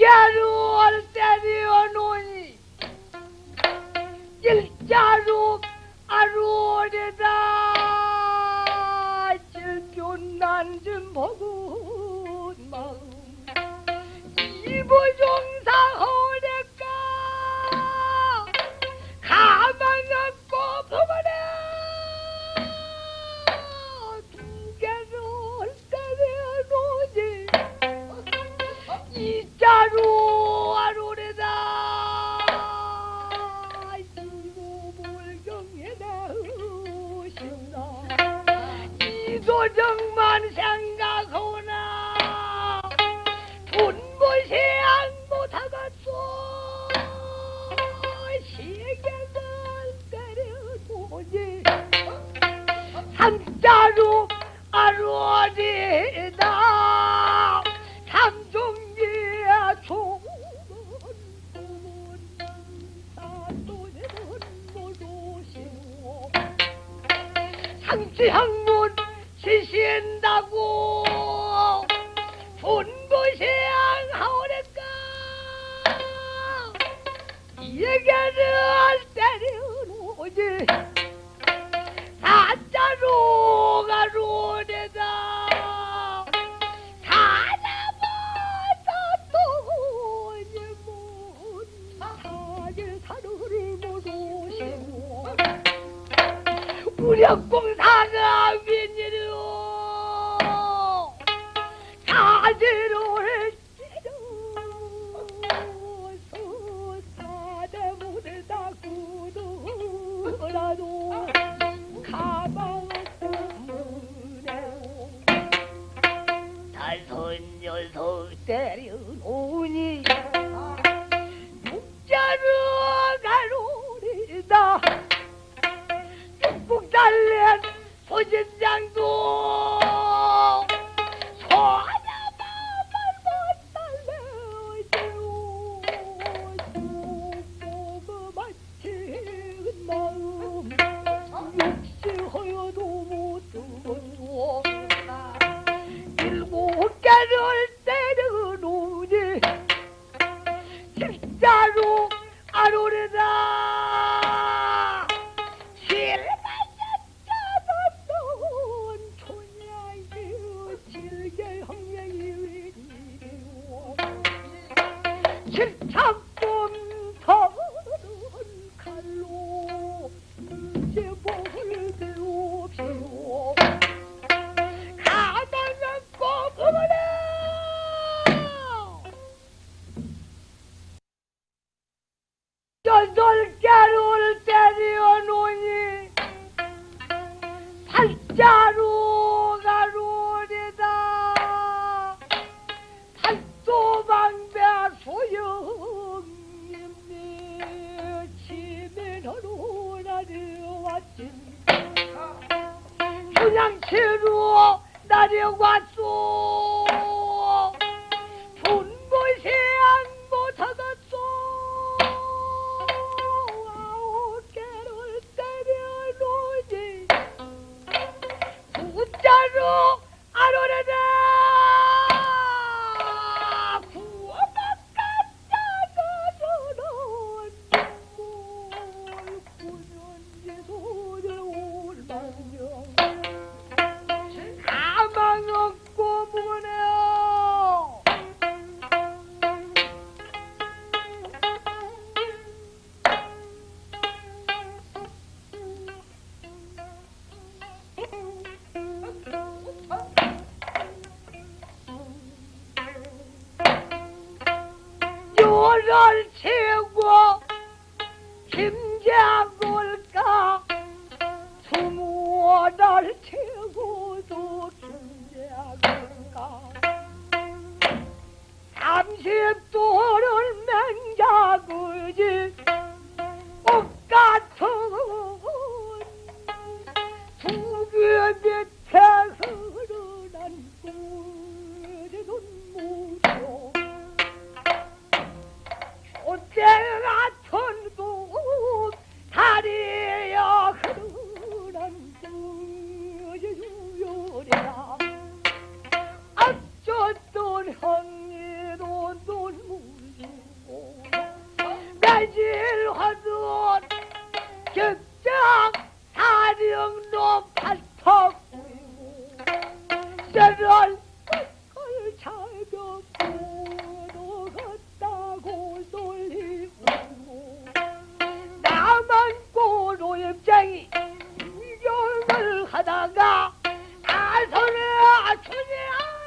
징계로 때려 놓니 일자로 아루오리다. 질변난 좀 보고 마음 이보종사 허 이도정만 생각하나. 분부시양 못하겠소 시계를 때려보니 사또는 모르시오 상지항 문 지신다고 분부시양 하오랬까 얘기를 때려놓지. 사자로 가로내다. 오시고 무력공 구두라도 가방 문에 다섯 녀석 때려놓으니 육자로 가로리다. 육국 달랜 소진장도 분양치로 나려왔소 not a chance. 오질화도 격장 사령로 팔턱 저런 걸 차려 들어갔다고 돌리고 나만 고로 입장이 구경을 하다가 다선에 춘향이 매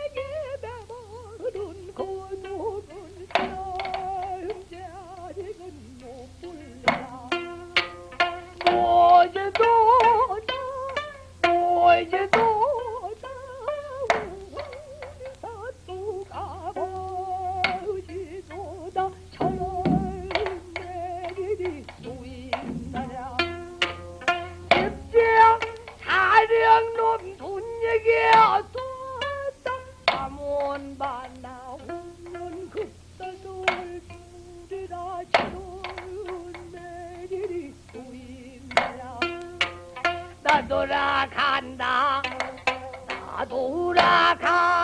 어 Uraka